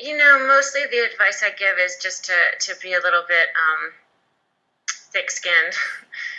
You know, mostly the advice I give is just to, to be a little bit um, thick skinned.